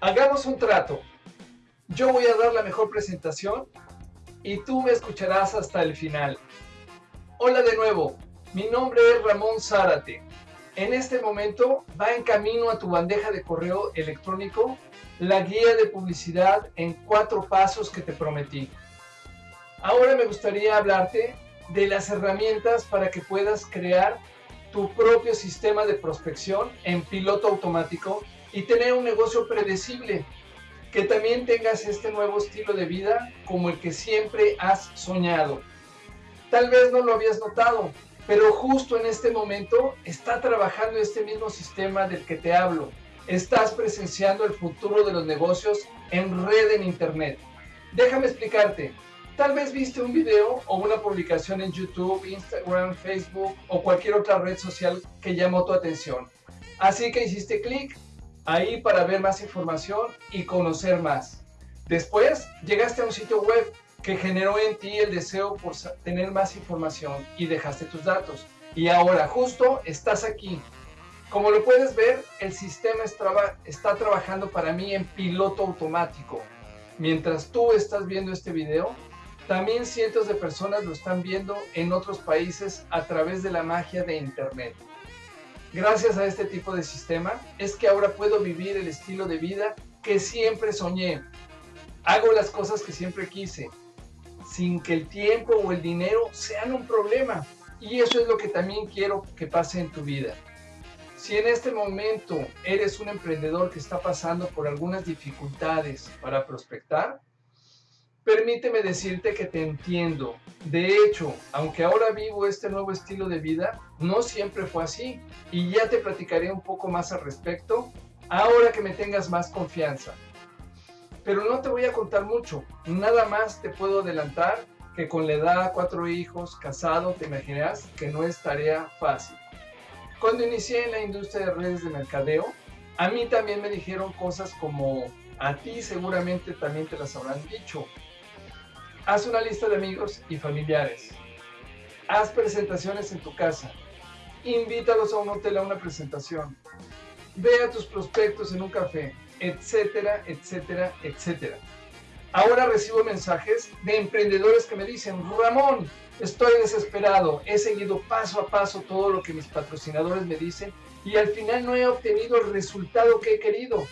Hagamos un trato. Yo voy a dar la mejor presentación y tú me escucharás hasta el final. Hola de nuevo, mi nombre es Ramón Zárate. En este momento va en camino a tu bandeja de correo electrónico la guía de publicidad en cuatro pasos que te prometí. Ahora me gustaría hablarte de las herramientas para que puedas crear tu propio sistema de prospección en piloto automático y tener un negocio predecible, que también tengas este nuevo estilo de vida como el que siempre has soñado. Tal vez no lo habías notado, pero justo en este momento está trabajando este mismo sistema del que te hablo. Estás presenciando el futuro de los negocios en red en Internet. Déjame explicarte. Tal vez viste un video o una publicación en YouTube, Instagram, Facebook o cualquier otra red social que llamó tu atención. Así que hiciste clic ahí para ver más información y conocer más. Después llegaste a un sitio web que generó en ti el deseo por tener más información y dejaste tus datos. Y ahora justo estás aquí. Como lo puedes ver, el sistema está trabajando para mí en piloto automático. Mientras tú estás viendo este video, también cientos de personas lo están viendo en otros países a través de la magia de Internet. Gracias a este tipo de sistema es que ahora puedo vivir el estilo de vida que siempre soñé. Hago las cosas que siempre quise, sin que el tiempo o el dinero sean un problema. Y eso es lo que también quiero que pase en tu vida. Si en este momento eres un emprendedor que está pasando por algunas dificultades para prospectar, Permíteme decirte que te entiendo. De hecho, aunque ahora vivo este nuevo estilo de vida, no siempre fue así. Y ya te platicaré un poco más al respecto, ahora que me tengas más confianza. Pero no te voy a contar mucho. Nada más te puedo adelantar que con la edad, cuatro hijos, casado, te imaginas que no es tarea fácil. Cuando inicié en la industria de redes de mercadeo, a mí también me dijeron cosas como, a ti seguramente también te las habrán dicho, Haz una lista de amigos y familiares. Haz presentaciones en tu casa. Invítalos a un hotel a una presentación. Ve a tus prospectos en un café, etcétera, etcétera, etcétera. Ahora recibo mensajes de emprendedores que me dicen, Ramón, estoy desesperado, he seguido paso a paso todo lo que mis patrocinadores me dicen y al final no he obtenido el resultado que he querido.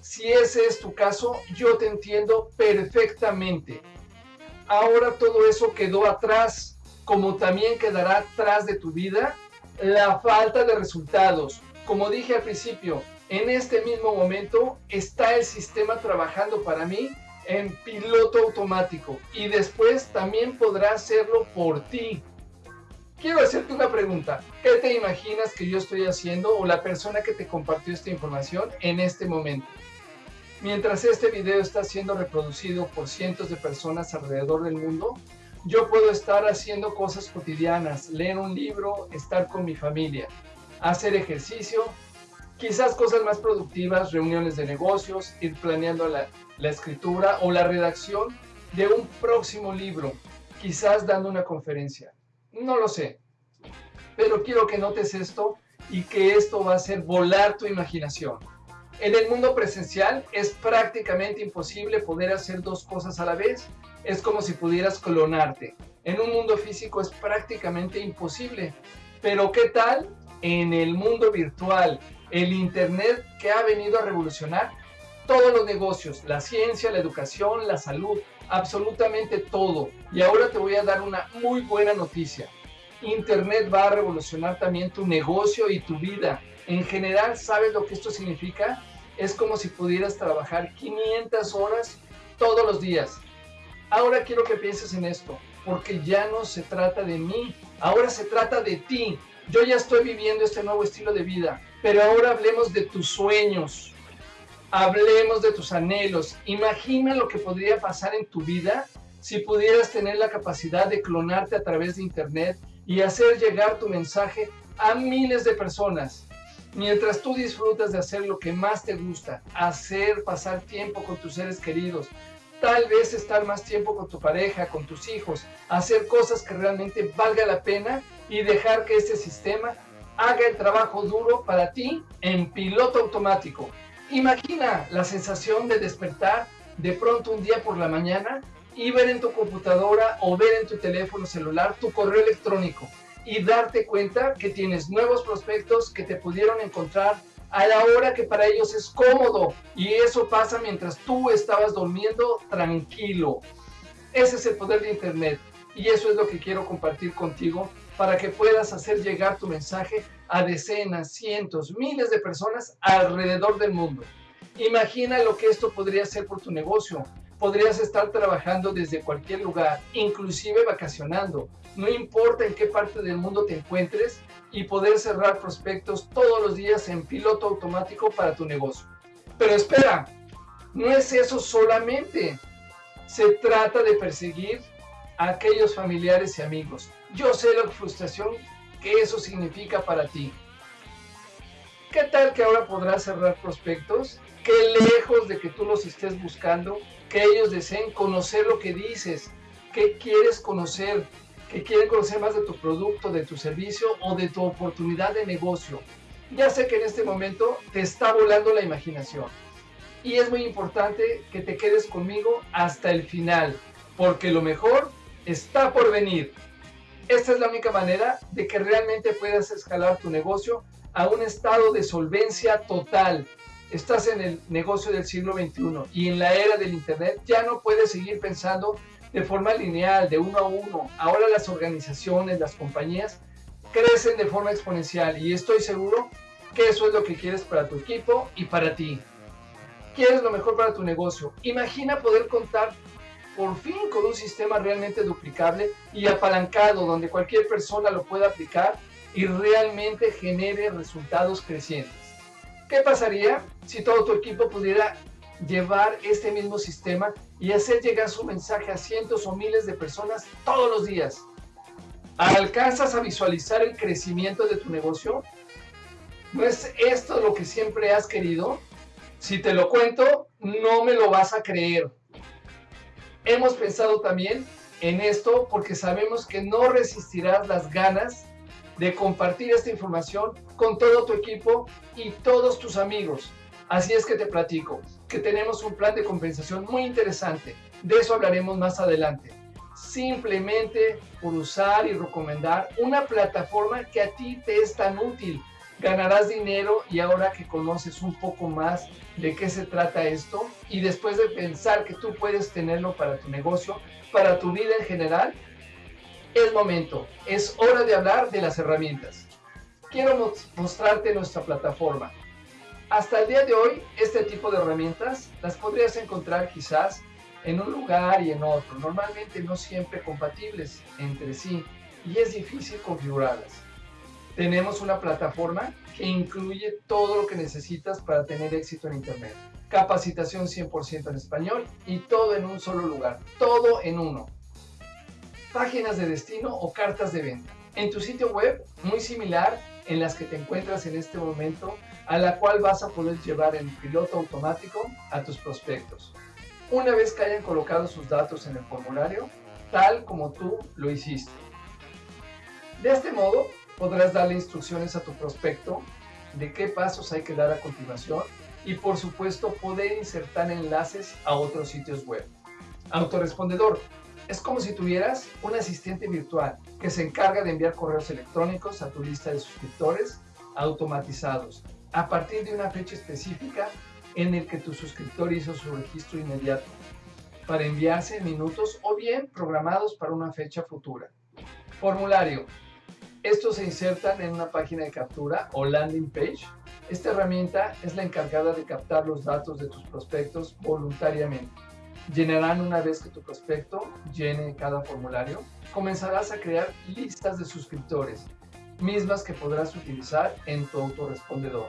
Si ese es tu caso, yo te entiendo perfectamente ahora todo eso quedó atrás, como también quedará atrás de tu vida la falta de resultados. Como dije al principio, en este mismo momento está el sistema trabajando para mí en piloto automático y después también podrá hacerlo por ti. Quiero hacerte una pregunta. ¿Qué te imaginas que yo estoy haciendo o la persona que te compartió esta información en este momento? Mientras este video está siendo reproducido por cientos de personas alrededor del mundo, yo puedo estar haciendo cosas cotidianas, leer un libro, estar con mi familia, hacer ejercicio, quizás cosas más productivas, reuniones de negocios, ir planeando la, escritura o la redacción de un próximo libro, quizás dando una conferencia. No lo sé, pero quiero que notes esto y que esto va a hacer volar tu imaginación. En el mundo presencial es prácticamente imposible poder hacer dos cosas a la vez. Es como si pudieras clonarte. En un mundo físico es prácticamente imposible. Pero ¿qué tal en el mundo virtual? El Internet que ha venido a revolucionar todos los negocios, la ciencia, la educación, la salud, absolutamente todo. Y ahora te voy a dar una muy buena noticia. Internet va a revolucionar también tu negocio y tu vida. En general, ¿sabes lo que esto significa? Es como si pudieras trabajar 500 horas todos los días. Ahora quiero que pienses en esto, porque ya no se trata de mí, ahora se trata de ti. Yo ya estoy viviendo este nuevo estilo de vida, pero ahora hablemos de tus sueños, hablemos de tus anhelos. Imagina lo que podría pasar en tu vida si pudieras tener la capacidad de clonarte a través de Internet y hacer llegar tu mensaje a miles de personas. Mientras tú disfrutas de hacer lo que más te gusta, hacer pasar tiempo con tus seres queridos, tal vez estar más tiempo con tu pareja, con tus hijos, hacer cosas que realmente valga la pena y dejar que este sistema haga el trabajo duro para ti en piloto automático. Imagina la sensación de despertar de pronto un día por la mañana y ver en tu computadora o ver en tu teléfono celular tu correo electrónico y darte cuenta que tienes nuevos prospectos que te pudieron encontrar a la hora que para ellos es cómodo y eso pasa mientras tú estabas durmiendo tranquilo. Ese es el poder de Internet y eso es lo que quiero compartir contigo para que puedas hacer llegar tu mensaje a decenas, cientos, miles de personas alrededor del mundo. Imagina lo que esto podría hacer por tu negocio. Podrías estar trabajando desde cualquier lugar, inclusive vacacionando. No importa en qué parte del mundo te encuentres y poder cerrar prospectos todos los días en piloto automático para tu negocio. Pero espera, no es eso solamente. Se trata de perseguir a aquellos familiares y amigos. Yo sé la frustración que eso significa para ti. ¿Qué tal que ahora podrás cerrar prospectos? Que lejos de que tú los estés buscando, que ellos deseen conocer lo que dices, que quieres conocer, que quieren conocer más de tu producto, de tu servicio o de tu oportunidad de negocio. Ya sé que en este momento te está volando la imaginación. Y es muy importante que te quedes conmigo hasta el final, porque lo mejor está por venir. Esta es la única manera de que realmente puedas escalar tu negocio a un estado de solvencia total. Estás en el negocio del siglo XXI y en la era del Internet ya no puedes seguir pensando de forma lineal, de uno a uno. Ahora las organizaciones, las compañías crecen de forma exponencial y estoy seguro que eso es lo que quieres para tu equipo y para ti. Quieres lo mejor para tu negocio. Imagina poder contar por fin con un sistema realmente duplicable y apalancado donde cualquier persona lo pueda aplicar y realmente genere resultados crecientes. ¿Qué pasaría si todo tu equipo pudiera llevar este mismo sistema y hacer llegar su mensaje a cientos o miles de personas todos los días? ¿Alcanzas a visualizar el crecimiento de tu negocio? ¿No es esto lo que siempre has querido? Si te lo cuento, no me lo vas a creer. Hemos pensado también en esto porque sabemos que no resistirás las ganas de compartir esta información con todo tu equipo y todos tus amigos. Así es que te platico que tenemos un plan de compensación muy interesante. De eso hablaremos más adelante. Simplemente por usar y recomendar una plataforma que a ti te es tan útil ganarás dinero y ahora que conoces un poco más de qué se trata esto y después de pensar que tú puedes tenerlo para tu negocio, para tu vida en general, es momento, es hora de hablar de las herramientas. Quiero mostrarte nuestra plataforma. Hasta el día de hoy, este tipo de herramientas las podrías encontrar quizás en un lugar y en otro, normalmente no siempre compatibles entre sí y es difícil configurarlas tenemos una plataforma que incluye todo lo que necesitas para tener éxito en Internet. Capacitación 100% en español y todo en un solo lugar, todo en uno. Páginas de destino o cartas de venta. En tu sitio web, muy similar en las que te encuentras en este momento, a la cual vas a poder llevar en piloto automático a tus prospectos. Una vez que hayan colocado sus datos en el formulario, tal como tú lo hiciste. De este modo, podrás darle instrucciones a tu prospecto de qué pasos hay que dar a continuación y por supuesto poder insertar enlaces a otros sitios web. Autorespondedor. Es como si tuvieras un asistente virtual que se encarga de enviar correos electrónicos a tu lista de suscriptores automatizados a partir de una fecha específica en el que tu suscriptor hizo su registro inmediato para enviarse en minutos o bien programados para una fecha futura. Formulario. Estos se insertan en una página de captura o landing page. Esta herramienta es la encargada de captar los datos de tus prospectos voluntariamente. Llenarán una vez que tu prospecto llene cada formulario. Comenzarás a crear listas de suscriptores, mismas que podrás utilizar en tu autorrespondedor.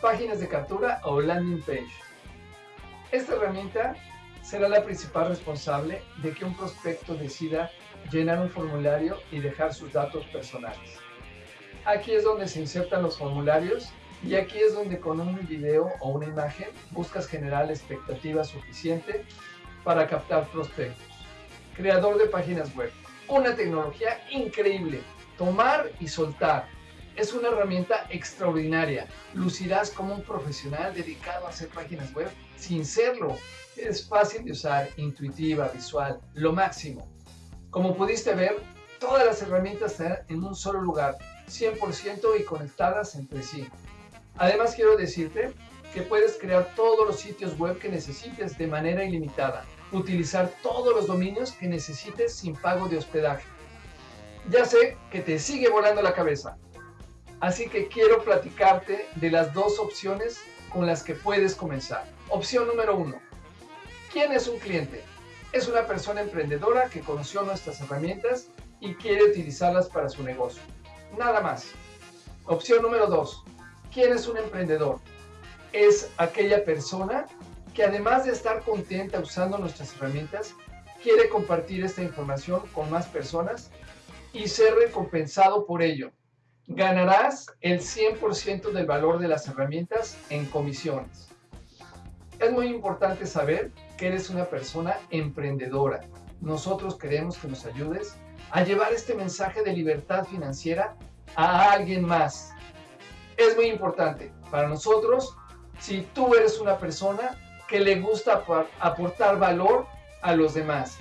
Páginas de captura o landing page. Esta herramienta será la principal responsable de que un prospecto decida llenar un formulario y dejar sus datos personales. Aquí es donde se insertan los formularios y aquí es donde con un video o una imagen buscas generar la expectativa suficiente para captar prospectos. Creador de páginas web. Una tecnología increíble. Tomar y soltar. es una herramienta extraordinaria. Lucirás como un profesional dedicado a hacer páginas web sin serlo. Es fácil de usar, intuitiva, visual, lo máximo. Como pudiste ver, todas las herramientas están en un solo lugar, 100% y conectadas entre sí. Además quiero decirte que puedes crear todos los sitios web que necesites de manera ilimitada, utilizar todos los dominios que necesites sin pago de hospedaje. Ya sé que te sigue volando la cabeza, así que quiero platicarte de las dos opciones con las que puedes comenzar. Opción número uno. ¿Quién es un cliente? Es una persona emprendedora que conoció nuestras herramientas y quiere utilizarlas para su negocio. Nada más. Opción número dos. ¿Quién es un emprendedor? Es aquella persona que además de estar contenta usando nuestras herramientas, quiere compartir esta información con más personas y ser recompensado por ello. Ganarás el 100% del valor de las herramientas en comisiones. Es muy importante saber que eres una persona emprendedora. Nosotros queremos que nos ayudes a llevar este mensaje de libertad financiera a alguien más. Es muy importante para nosotros si tú eres una persona que le gusta aportar valor a los demás,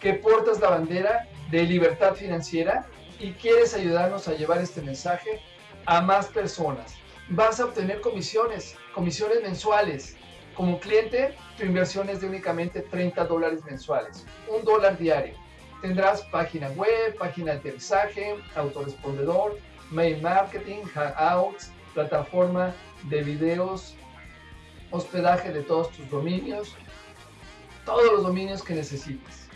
que portas la bandera de libertad financiera y quieres ayudarnos a llevar este mensaje a más personas. Vas a obtener comisiones, comisiones mensuales, como cliente, tu inversión es de únicamente 30 dólares mensuales, un dólar diario. Tendrás página web, página de aterrizaje, autorespondedor, mail marketing, hangouts, plataforma de videos, hospedaje de todos tus dominios, todos los dominios que necesites.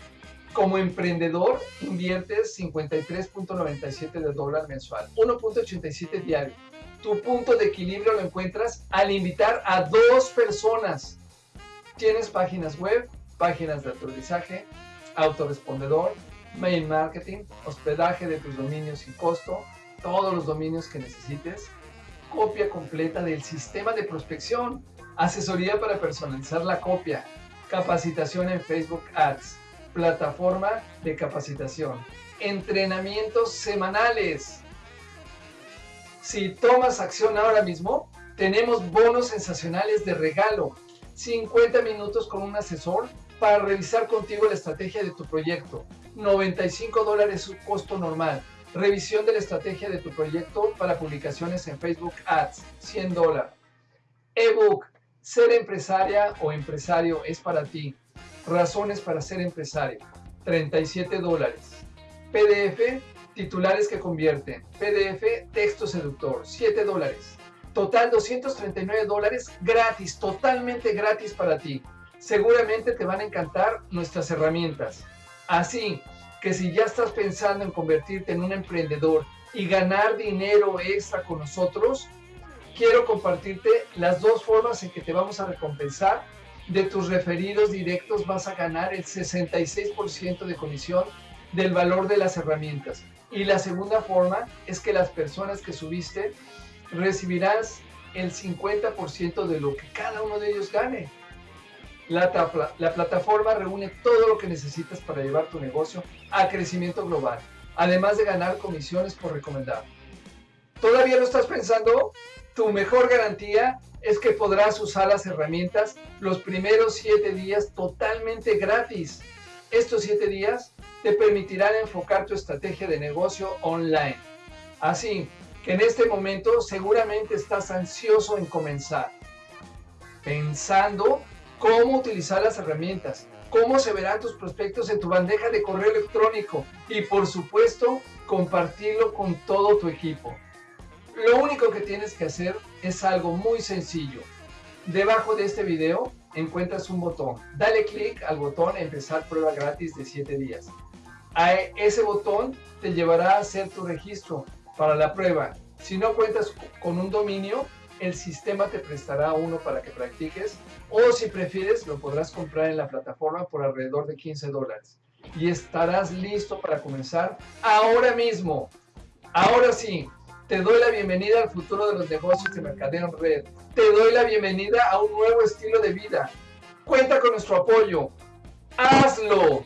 Como emprendedor, inviertes 53.97 de dólar mensual, 1.87 diario tu punto de equilibrio lo encuentras al invitar a dos personas. Tienes páginas web, páginas de autorizaje, autorespondedor, mail marketing, hospedaje de tus dominios sin costo, todos los dominios que necesites, copia completa del sistema de prospección, asesoría para personalizar la copia, capacitación en Facebook Ads, plataforma de capacitación, entrenamientos semanales, si tomas acción ahora mismo, tenemos bonos sensacionales de regalo. 50 minutos con un asesor para revisar contigo la estrategia de tu proyecto. 95 dólares su costo normal. Revisión de la estrategia de tu proyecto para publicaciones en Facebook Ads. 100 dólares. Ebook. Ser empresaria o empresario es para ti. Razones para ser empresario. 37 dólares. PDF Titulares que convierten. PDF, texto seductor, 7 dólares. Total 239 dólares gratis, totalmente gratis para ti. Seguramente te van a encantar nuestras herramientas. Así que si ya estás pensando en convertirte en un emprendedor y ganar dinero extra con nosotros, quiero compartirte las dos formas en que te vamos a recompensar. De tus referidos directos vas a ganar el 66% de comisión del valor de las herramientas. Y la segunda forma es que las personas que subiste recibirás el 50% de lo que cada uno de ellos gane. La, la, plataforma reúne todo lo que necesitas para llevar tu negocio a crecimiento global, además de ganar comisiones por recomendar. ¿Todavía lo estás pensando? Tu mejor garantía es que podrás usar las herramientas los primeros 7 días totalmente gratis. Estos 7 días te permitirán enfocar tu estrategia de negocio online. Así que en este momento seguramente estás ansioso en comenzar, pensando cómo utilizar las herramientas, cómo se verán tus prospectos en tu bandeja de correo electrónico y por supuesto compartirlo con todo tu equipo. Lo único que tienes que hacer es algo muy sencillo. Debajo de este video encuentras un botón. Dale clic al botón empezar prueba gratis de 7 días. A ese botón te llevará a hacer tu registro para la prueba. Si no cuentas con un dominio, el sistema te prestará uno para que practiques o si prefieres lo podrás comprar en la plataforma por alrededor de 15 dólares y estarás listo para comenzar ahora mismo. Ahora sí, te doy la bienvenida al futuro de los negocios de mercadeo en red. Te doy la bienvenida a un nuevo estilo de vida. Cuenta con nuestro apoyo. Hazlo.